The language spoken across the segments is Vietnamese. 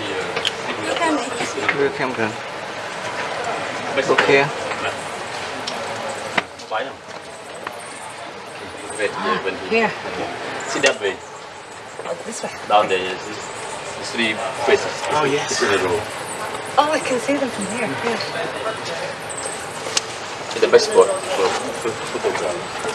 aussi. Euh, le ok. Bon, rien. Sit that way. Oh, this way. Down there, yes. Three faces. Oh, yes. In a row. Oh, I can see them from here. Yeah. It's the best spot for photography.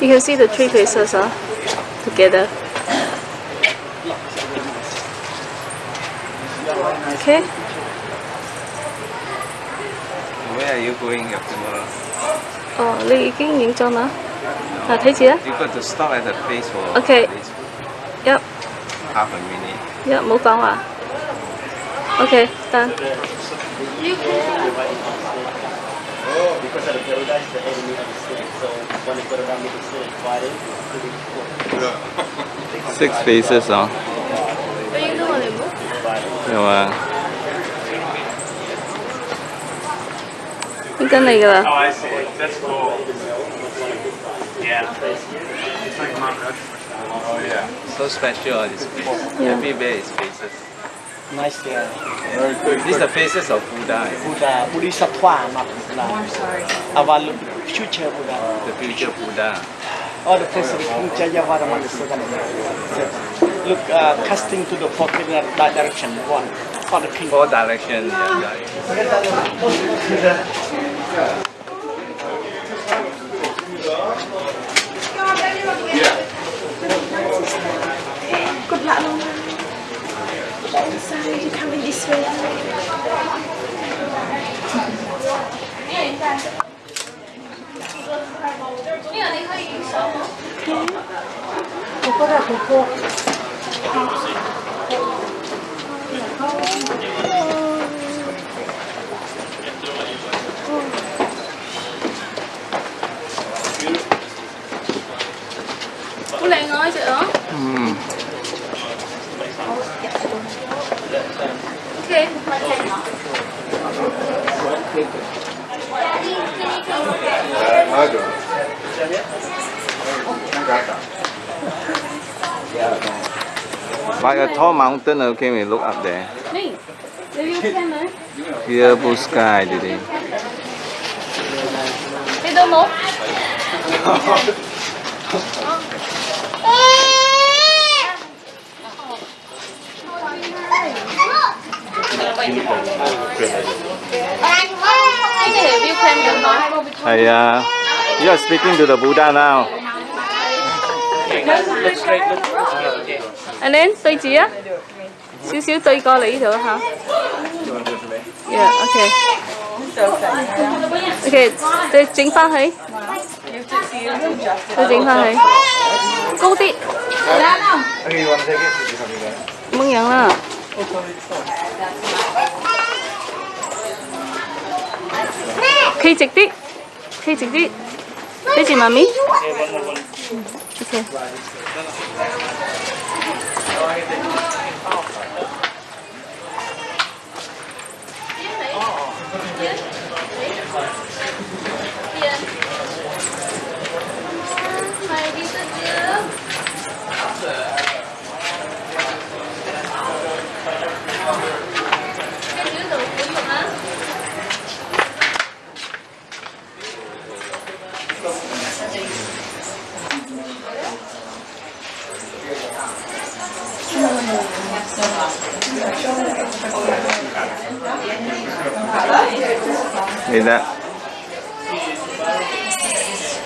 You can see the three faces huh? together. Okay. where are you going your camera Ờ, Ly cái những cho nó. À, thấy chưa? you got to stop at the place for Okay. Yep. half a minute Dạ, 冇講 à. Ah. Okay, done. Oh, because of the paradise, the enemy of the city. So when they put around the city, fighting, six faces hả rồi à Những cái này là Oh, I see. That's cool. Yeah. It's like Mount Rushmore. Oh, yeah. so special this place Yeah. everywhere is faces Nice there. these are faces of Buddha Buddha, Bodhisattva, not Buddha. Our future Buddha. the future Buddha All the places in Jayavaraman is seven. Look, uh, casting to the four direction. One. For the king. four direction yeah, yeah. Ủa lại Okay. chứ đó. Hmm. Okay. Like a tall mountain, okay, we look up there. Blue sky, review xem được hả? Hey, uh, you are speaking to the Buddha now anh em tùy chị á? Xíu xíu tùy coi lại ý thử hả? Yeah okay, okay, tôi chính pha thấy tôi chính pha thấy cô tị mừng nhận là khi chị tị khi chị tị thế chị mami ok. or anything.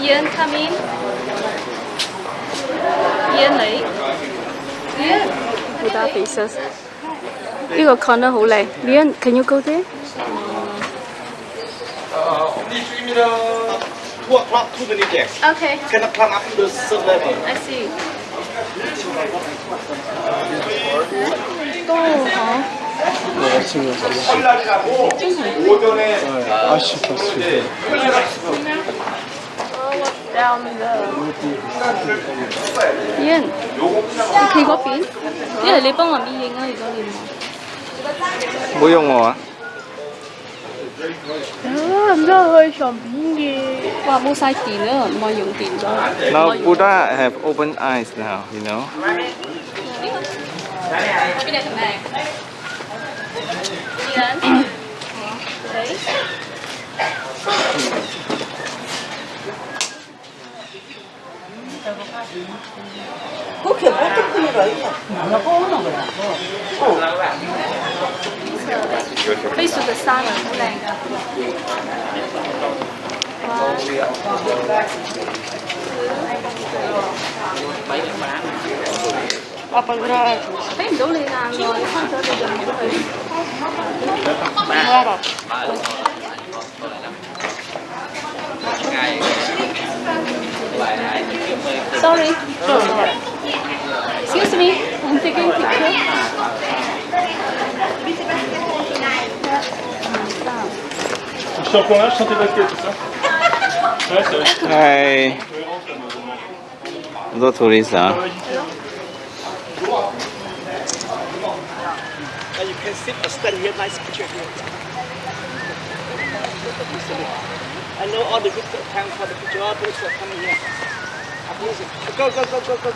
Ian come in Ian 嚟 Ian Buddha faces 呢个 corner 好靓 Ian can you go there 2 o'clock to the next. Okay. 10 o'clock up to the third level. I see. 또 가. 설날이라고 오전에 아씨 봤어요. Yên Thì có phí Nghĩa là lấy bông mà bị yên ơi Bố dùng ngồi á Ờ, đó, nó hơi sòng biển gì. Và mua sai tiền nữa, mọi dụng tiền đó. Now Buddha have open eyes now, you know. Bên này thằng này. Đi đến. Đấy. 그렇게 어떻게 그런 거야? 나가 오는 거야. 어. Face to the sun 啊，好靚㗎。哇！睇唔到你眼喎，你開咗你就唔好去。Sorry. Excuse me, I'm taking picture. shampoing là, je sentais votre c'est ça Ouais, c'est vrai. Ouais. On doit trouver. Hein. you stand here. I know all the good time the picture, are coming here. Go, go, go, go,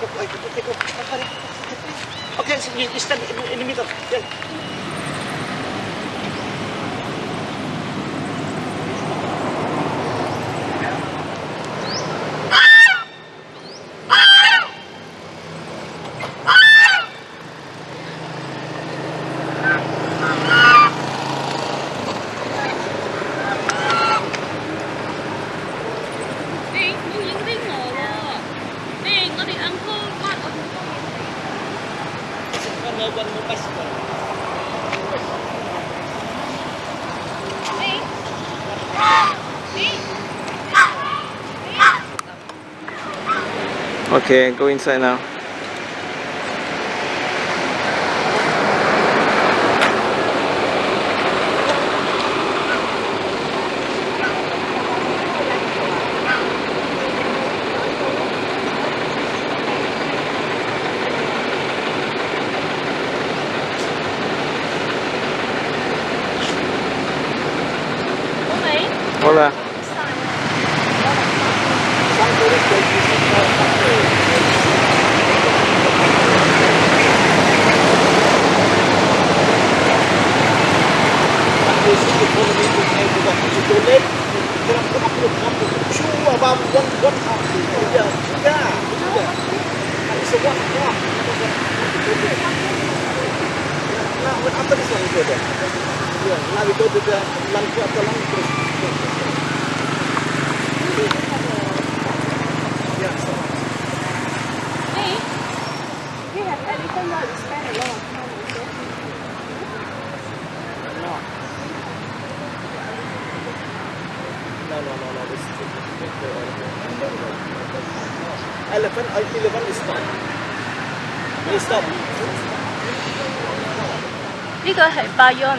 One more, bicycle. Okay, go inside now. Angola. Nah, apa di sana itu ada? Ya, nah itu juga langkah atau langkah elephant uh, elephant is stop we stop 呢个系 Bayon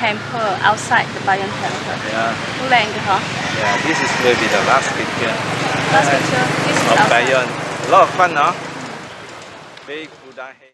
Temple outside the Bayon Temple， Yeah, 好靓嘅嗬。 yeah. This is will be the last picture Last picture, this is of outside. Bayon. A lot of fun, huh? Big Buddha head.